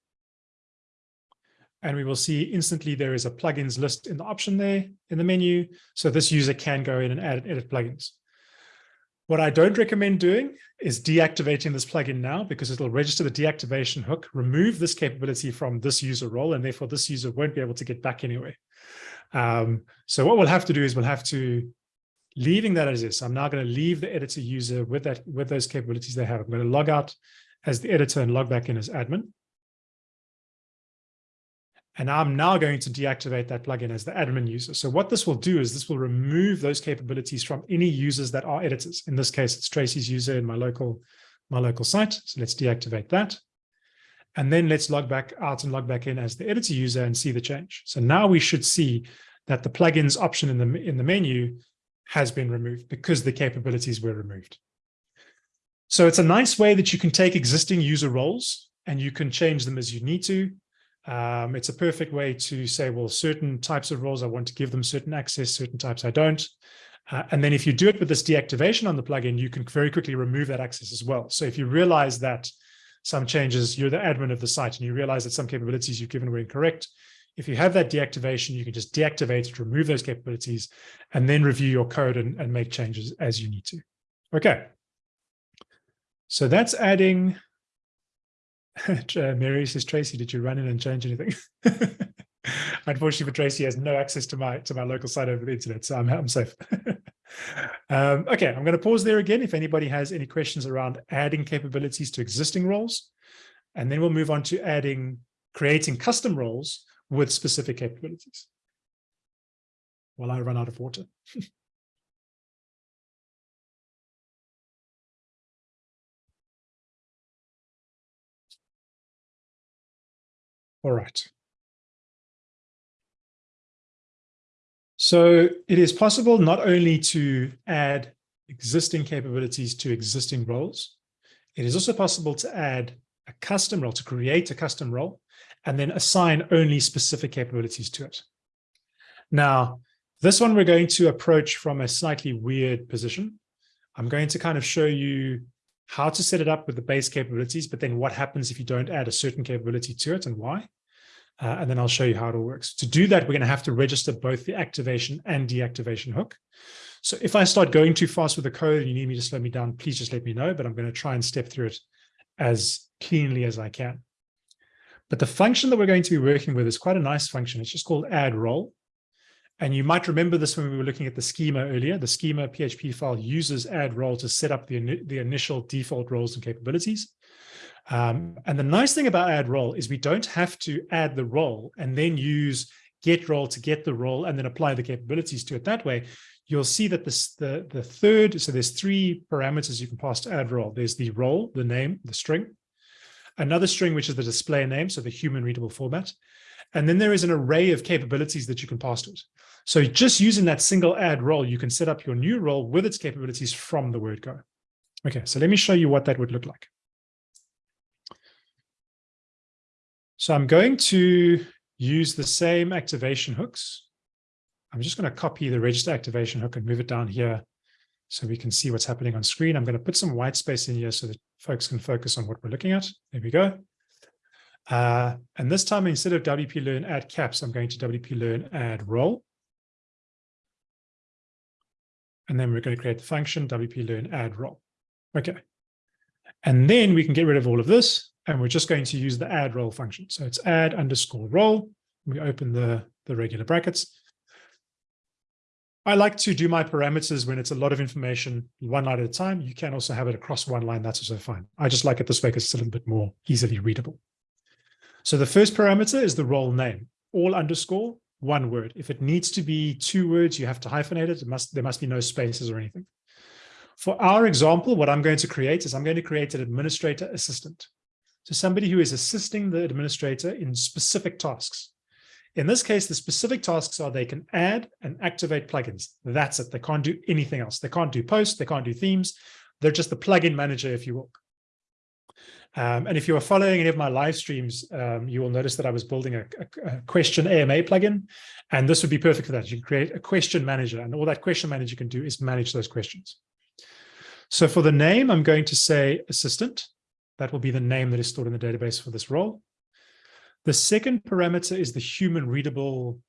And we will see instantly there is a plugins list in the option there in the menu. So this user can go in and add and edit plugins. What I don't recommend doing is deactivating this plugin now because it'll register the deactivation hook, remove this capability from this user role, and therefore this user won't be able to get back anyway. Um, so what we'll have to do is we'll have to, leaving that as is, I'm now going to leave the editor user with that with those capabilities they have. I'm going to log out as the editor and log back in as admin. And I'm now going to deactivate that plugin as the admin user. So what this will do is this will remove those capabilities from any users that are editors. In this case, it's Tracy's user in my local, my local site. So let's deactivate that. And then let's log back out and log back in as the editor user and see the change. So now we should see that the plugins option in the, in the menu has been removed because the capabilities were removed. So it's a nice way that you can take existing user roles and you can change them as you need to. Um, it's a perfect way to say, well, certain types of roles, I want to give them certain access, certain types I don't. Uh, and then if you do it with this deactivation on the plugin, you can very quickly remove that access as well. So if you realize that some changes, you're the admin of the site and you realize that some capabilities you've given were incorrect, if you have that deactivation, you can just deactivate it, remove those capabilities, and then review your code and, and make changes as you need to. Okay. So that's adding Mary says, Tracy, did you run in and change anything? Unfortunately for Tracy, has no access to my to my local site over the internet, so I'm, I'm safe. um, okay, I'm going to pause there again if anybody has any questions around adding capabilities to existing roles. And then we'll move on to adding, creating custom roles with specific capabilities. While I run out of water. All right. So it is possible not only to add existing capabilities to existing roles, it is also possible to add a custom role, to create a custom role, and then assign only specific capabilities to it. Now, this one we're going to approach from a slightly weird position. I'm going to kind of show you how to set it up with the base capabilities, but then what happens if you don't add a certain capability to it and why. Uh, and then I'll show you how it all works. To do that, we're going to have to register both the activation and deactivation hook. So if I start going too fast with the code and you need me to slow me down, please just let me know, but I'm going to try and step through it as cleanly as I can. But the function that we're going to be working with is quite a nice function. It's just called add role. And you might remember this when we were looking at the schema earlier. The schema PHP file uses add role to set up the, the initial default roles and capabilities. Um, and the nice thing about add role is we don't have to add the role and then use get role to get the role and then apply the capabilities to it that way. You'll see that this, the, the third, so there's three parameters you can pass to add role. There's the role, the name, the string, another string, which is the display name, so the human readable format. And then there is an array of capabilities that you can pass to it. So just using that single add role, you can set up your new role with its capabilities from the word go. Okay, so let me show you what that would look like. So I'm going to use the same activation hooks. I'm just going to copy the register activation hook and move it down here so we can see what's happening on screen. I'm going to put some white space in here so that folks can focus on what we're looking at. There we go. Uh, and this time, instead of WP Learn add caps, I'm going to WP Learn add role. And then we're going to create the function WP Learn add role. Okay. And then we can get rid of all of this and we're just going to use the add role function. So it's add underscore role. We open the, the regular brackets. I like to do my parameters when it's a lot of information, one line at a time. You can also have it across one line. That's also fine. I just like it this way because it's a little bit more easily readable. So the first parameter is the role name, all underscore, one word. If it needs to be two words, you have to hyphenate it. It must There must be no spaces or anything. For our example, what I'm going to create is I'm going to create an administrator assistant. So somebody who is assisting the administrator in specific tasks. In this case, the specific tasks are they can add and activate plugins. That's it. They can't do anything else. They can't do posts. They can't do themes. They're just the plugin manager, if you will. Um, and if you are following any of my live streams, um, you will notice that I was building a, a, a, question AMA plugin, and this would be perfect for that. You can create a question manager, and all that question manager can do is manage those questions. So for the name, I'm going to say assistant. That will be the name that is stored in the database for this role. The second parameter is the human readable,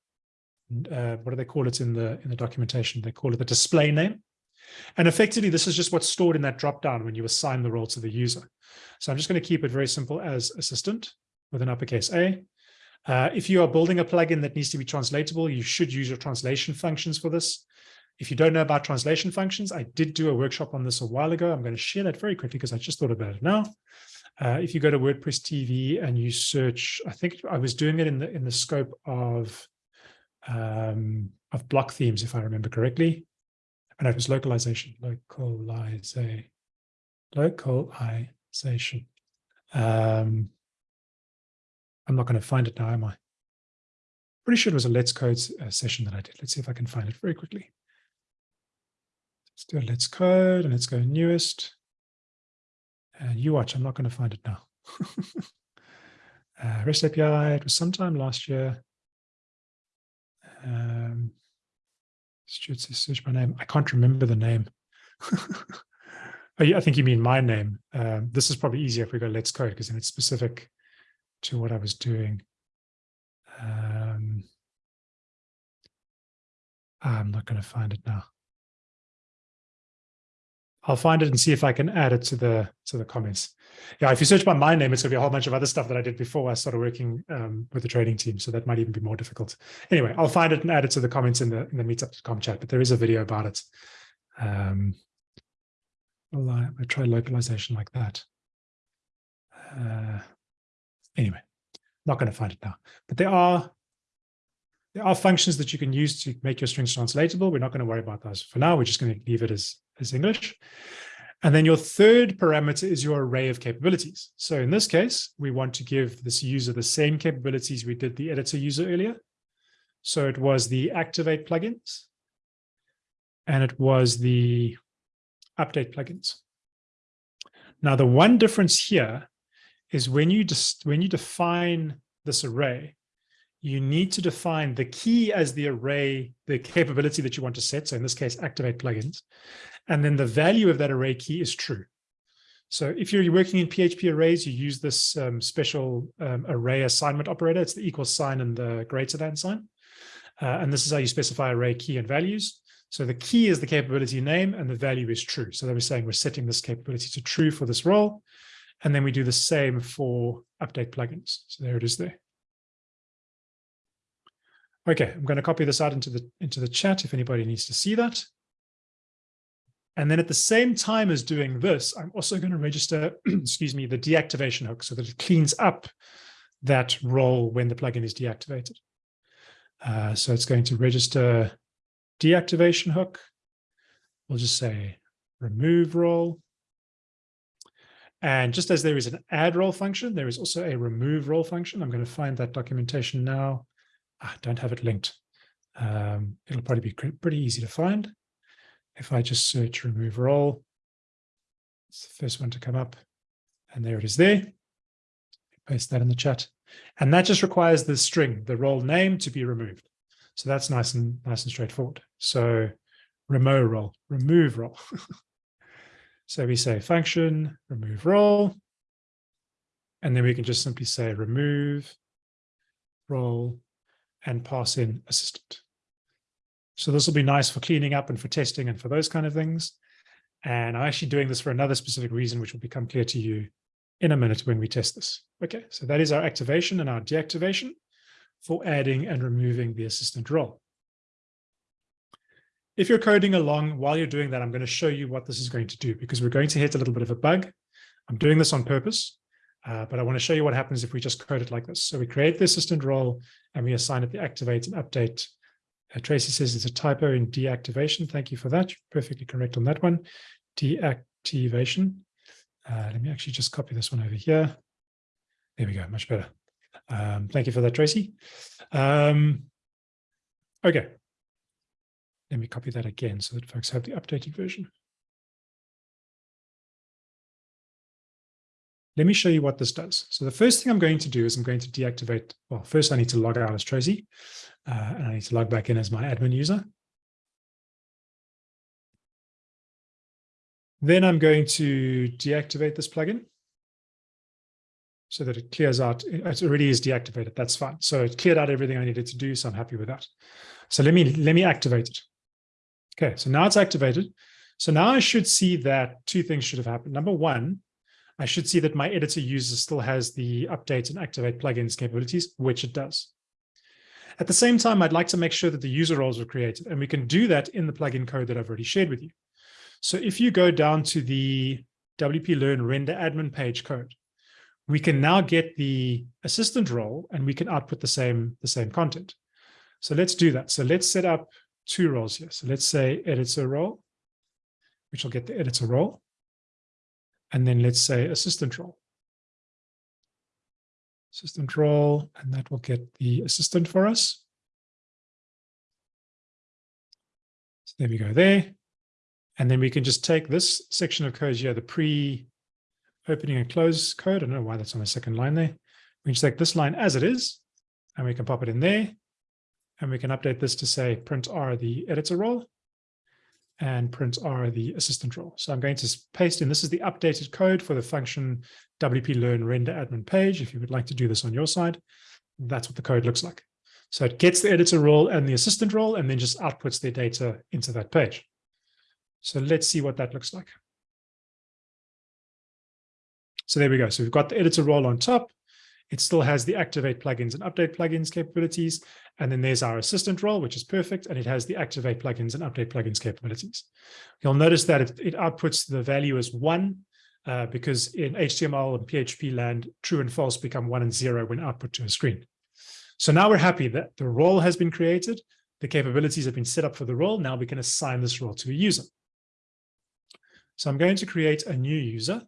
uh, what do they call it in the, in the documentation? They call it the display name. And effectively, this is just what's stored in that dropdown when you assign the role to the user. So I'm just going to keep it very simple as assistant with an uppercase A. Uh, if you are building a plugin that needs to be translatable, you should use your translation functions for this. If you don't know about translation functions, I did do a workshop on this a while ago. I'm going to share that very quickly because I just thought about it now. Uh, if you go to WordPress TV and you search, I think I was doing it in the in the scope of um, of block themes, if I remember correctly. And it was localization, localization, localization. Um, I'm not going to find it now, am I? Pretty sure it was a Let's Code uh, session that I did. Let's see if I can find it very quickly. Let's Let's Code and let's go newest. And you watch, I'm not going to find it now. uh, REST API, it was sometime last year. Um, Stuart says search my name. I can't remember the name. oh, yeah, I think you mean my name. Um, this is probably easier if we go let's code because then it's specific to what I was doing. Um, I'm not going to find it now. I'll find it and see if I can add it to the to the comments. Yeah, if you search by my name, it's to be a whole bunch of other stuff that I did before I started working um, with the trading team. So that might even be more difficult. Anyway, I'll find it and add it to the comments in the in the meetup.com chat. But there is a video about it. Um, I'll, uh, I'll try localization like that. Uh, anyway, not going to find it now. But there are there are functions that you can use to make your strings translatable. We're not going to worry about those for now. We're just going to leave it as as English. And then your third parameter is your array of capabilities. So in this case, we want to give this user the same capabilities we did the editor user earlier. So it was the activate plugins and it was the update plugins. Now, the one difference here is when you just when you define this array, you need to define the key as the array, the capability that you want to set. So in this case, activate plugins. And then the value of that array key is true. So if you're working in PHP arrays, you use this um, special um, array assignment operator. It's the equal sign and the greater than sign. Uh, and this is how you specify array key and values. So the key is the capability name and the value is true. So that we're saying we're setting this capability to true for this role. And then we do the same for update plugins. So there it is there. Okay, I'm going to copy this out into the into the chat if anybody needs to see that. And then at the same time as doing this, I'm also going to register, excuse me, the deactivation hook so that it cleans up that role when the plugin is deactivated. Uh, so it's going to register deactivation hook. We'll just say remove role. And just as there is an add role function, there is also a remove role function. I'm going to find that documentation now. I don't have it linked. Um, it'll probably be pretty easy to find. If I just search remove role, it's the first one to come up. And there it is there. Paste that in the chat. And that just requires the string, the role name to be removed. So that's nice and nice and straightforward. So remove role, remove role. so we say function, remove role. And then we can just simply say remove role and pass in assistant. So this will be nice for cleaning up and for testing and for those kind of things. And I'm actually doing this for another specific reason, which will become clear to you in a minute when we test this. Okay, so that is our activation and our deactivation for adding and removing the assistant role. If you're coding along while you're doing that, I'm going to show you what this is going to do because we're going to hit a little bit of a bug. I'm doing this on purpose. Uh, but I want to show you what happens if we just code it like this. So we create the assistant role and we assign it the activate and update. Uh, Tracy says it's a typo in deactivation. Thank you for that. You're perfectly correct on that one. Deactivation. Uh, let me actually just copy this one over here. There we go, much better. Um, thank you for that, Tracy. Um, okay. Let me copy that again so that folks have the updated version. Let me show you what this does. So the first thing I'm going to do is I'm going to deactivate, well, first I need to log out as Tracy, uh, and I need to log back in as my admin user. Then I'm going to deactivate this plugin so that it clears out. It already is deactivated. That's fine. So it cleared out everything I needed to do. So I'm happy with that. So let me let me activate it. Okay, so now it's activated. So now I should see that two things should have happened. Number one, I should see that my editor user still has the update and activate plugins capabilities, which it does. At the same time, I'd like to make sure that the user roles are created, and we can do that in the plugin code that I've already shared with you. So if you go down to the WP Learn render admin page code, we can now get the assistant role and we can output the same, the same content. So let's do that. So let's set up two roles here. So let's say editor role, which will get the editor role and then let's say assistant role. Assistant role, and that will get the assistant for us. So there we go there. And then we can just take this section of code here, the pre opening and close code. I don't know why that's on the second line there. We can just take this line as it is, and we can pop it in there. And we can update this to say print R the editor role and print R the assistant role. So I'm going to paste in, this is the updated code for the function WP learn render admin page. If you would like to do this on your side, that's what the code looks like. So it gets the editor role and the assistant role and then just outputs their data into that page. So let's see what that looks like. So there we go. So we've got the editor role on top. It still has the activate plugins and update plugins capabilities. And then there's our assistant role, which is perfect. And it has the activate plugins and update plugins capabilities. You'll notice that it, it outputs the value as one uh, because in HTML and PHP land, true and false become one and zero when output to a screen. So now we're happy that the role has been created. The capabilities have been set up for the role. Now we can assign this role to a user. So I'm going to create a new user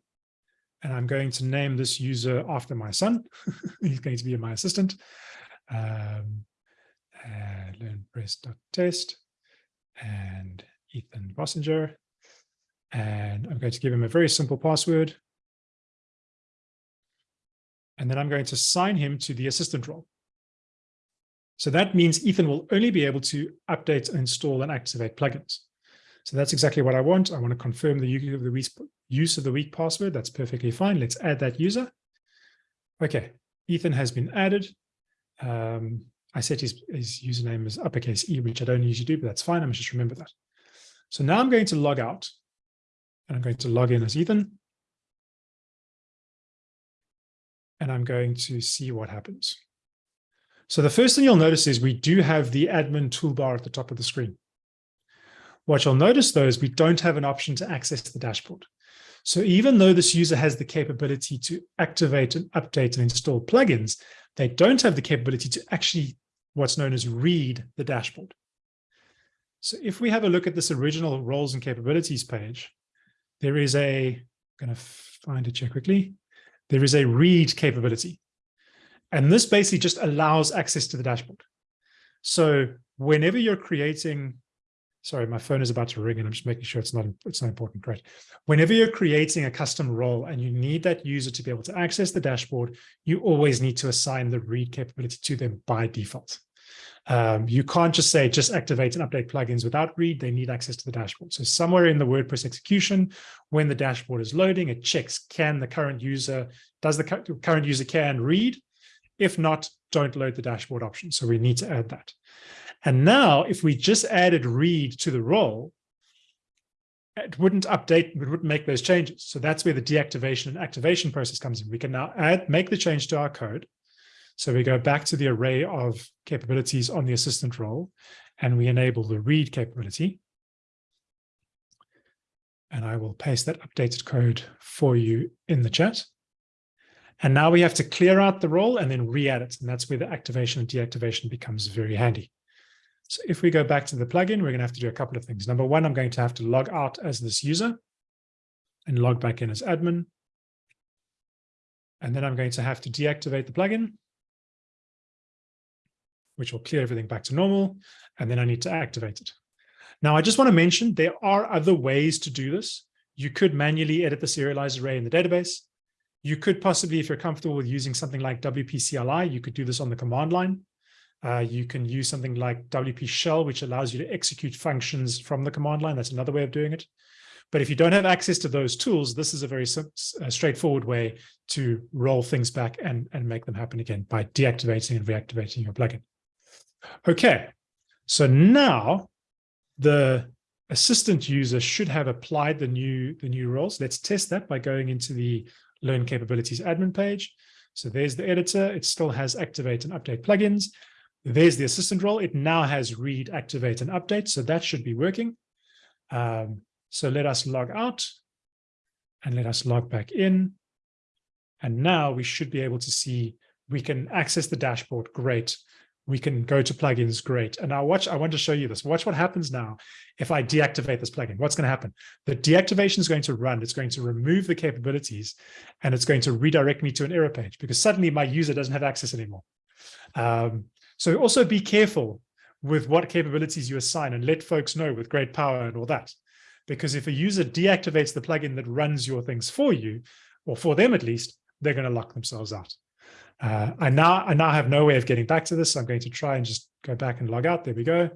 and I'm going to name this user after my son. He's going to be my assistant. Um, uh, learnpress.test and Ethan Bossenger. And I'm going to give him a very simple password. And then I'm going to sign him to the assistant role. So that means Ethan will only be able to update, install, and activate plugins. So that's exactly what I want. I want to confirm the use of the weak password. That's perfectly fine. Let's add that user. Okay, Ethan has been added. Um, I set his, his username as uppercase E, which I don't usually do, but that's fine. I'm just remember that. So now I'm going to log out and I'm going to log in as Ethan. And I'm going to see what happens. So the first thing you'll notice is we do have the admin toolbar at the top of the screen. What you'll notice though is we don't have an option to access the dashboard. So even though this user has the capability to activate and update and install plugins, they don't have the capability to actually what's known as read the dashboard. So if we have a look at this original roles and capabilities page, there is a, I'm going to find it here quickly. There is a read capability. And this basically just allows access to the dashboard. So whenever you're creating sorry, my phone is about to ring and I'm just making sure it's not, it's not important, great. Whenever you're creating a custom role and you need that user to be able to access the dashboard, you always need to assign the read capability to them by default. Um, you can't just say, just activate and update plugins without read, they need access to the dashboard. So somewhere in the WordPress execution, when the dashboard is loading, it checks, can the current user, does the current user can read? If not, don't load the dashboard option. So we need to add that. And now if we just added read to the role, it wouldn't update, it wouldn't make those changes. So that's where the deactivation and activation process comes in. We can now add, make the change to our code. So we go back to the array of capabilities on the assistant role, and we enable the read capability. And I will paste that updated code for you in the chat. And now we have to clear out the role and then re-add it. And that's where the activation and deactivation becomes very handy. So if we go back to the plugin, we're going to have to do a couple of things. Number one, I'm going to have to log out as this user and log back in as admin. And then I'm going to have to deactivate the plugin, which will clear everything back to normal. And then I need to activate it. Now, I just want to mention there are other ways to do this. You could manually edit the serialized array in the database. You could possibly, if you're comfortable with using something like WP CLI, you could do this on the command line. Uh, you can use something like WP shell, which allows you to execute functions from the command line. That's another way of doing it. But if you don't have access to those tools, this is a very uh, straightforward way to roll things back and, and make them happen again by deactivating and reactivating your plugin. Okay, so now the assistant user should have applied the new, the new roles. Let's test that by going into the Learn Capabilities admin page. So there's the editor. It still has activate and update plugins. There's the assistant role. It now has read, activate, and update. So that should be working. Um, so let us log out and let us log back in. And now we should be able to see we can access the dashboard. Great. We can go to plugins. Great. And now watch, I want to show you this. Watch what happens now if I deactivate this plugin. What's going to happen? The deactivation is going to run. It's going to remove the capabilities and it's going to redirect me to an error page because suddenly my user doesn't have access anymore. Um, so also be careful with what capabilities you assign and let folks know with great power and all that. Because if a user deactivates the plugin that runs your things for you, or for them at least, they're going to lock themselves out. Uh, I now I now have no way of getting back to this. So I'm going to try and just go back and log out. There we go.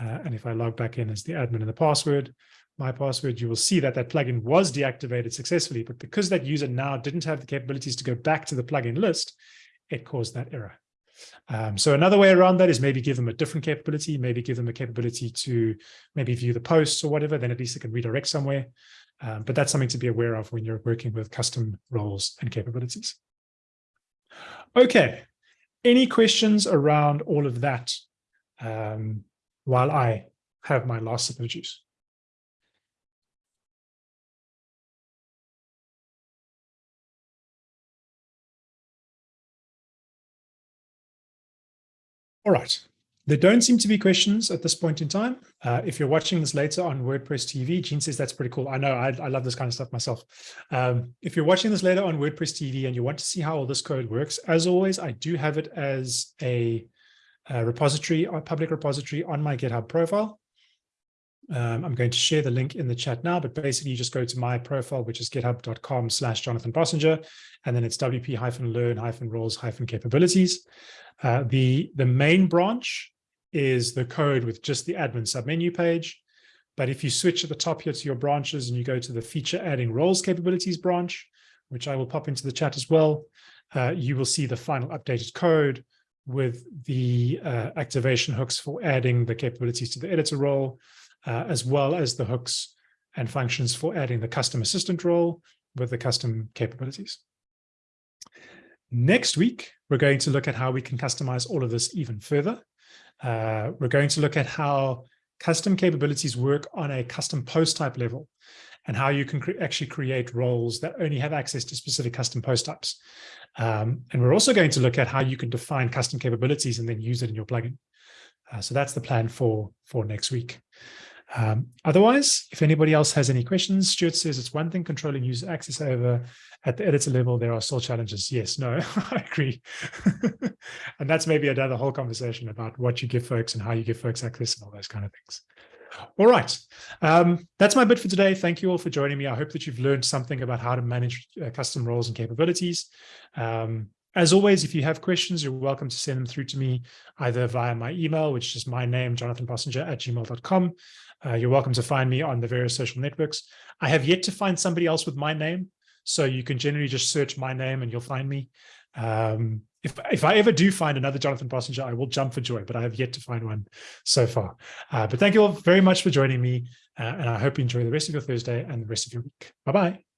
Uh, and if I log back in as the admin and the password, my password, you will see that that plugin was deactivated successfully. But because that user now didn't have the capabilities to go back to the plugin list, it caused that error. Um, so another way around that is maybe give them a different capability, maybe give them a capability to maybe view the posts or whatever, then at least it can redirect somewhere. Um, but that's something to be aware of when you're working with custom roles and capabilities. Okay, any questions around all of that um, while I have my last sip of juice? All right. There don't seem to be questions at this point in time. Uh, if you're watching this later on WordPress TV, Gene says that's pretty cool. I know, I, I love this kind of stuff myself. Um, if you're watching this later on WordPress TV and you want to see how all this code works, as always, I do have it as a, a repository, a public repository on my GitHub profile. Um, I'm going to share the link in the chat now, but basically you just go to my profile, which is github.com slash Jonathan Bossenger, and then it's wp-learn-roles-capabilities. Uh, the, the main branch is the code with just the admin submenu page. But if you switch at the top here to your branches and you go to the feature adding roles capabilities branch, which I will pop into the chat as well, uh, you will see the final updated code with the uh, activation hooks for adding the capabilities to the editor role, uh, as well as the hooks and functions for adding the custom assistant role with the custom capabilities. Next week, we're going to look at how we can customize all of this even further. Uh, we're going to look at how custom capabilities work on a custom post type level and how you can cre actually create roles that only have access to specific custom post types. Um, and we're also going to look at how you can define custom capabilities and then use it in your plugin. Uh, so that's the plan for, for next week. Um, otherwise, if anybody else has any questions, Stuart says it's one thing controlling user access over at the editor level, there are still challenges. Yes, no, I agree. and that's maybe another whole conversation about what you give folks and how you give folks access and all those kind of things. All right, um, that's my bit for today. Thank you all for joining me. I hope that you've learned something about how to manage uh, custom roles and capabilities. Um, as always, if you have questions, you're welcome to send them through to me either via my email, which is my name, jonathanbossenger at gmail.com. Uh, you're welcome to find me on the various social networks. I have yet to find somebody else with my name, so you can generally just search my name and you'll find me. Um, if, if I ever do find another Jonathan Bossenger, I will jump for joy, but I have yet to find one so far. Uh, but thank you all very much for joining me, uh, and I hope you enjoy the rest of your Thursday and the rest of your week. Bye-bye.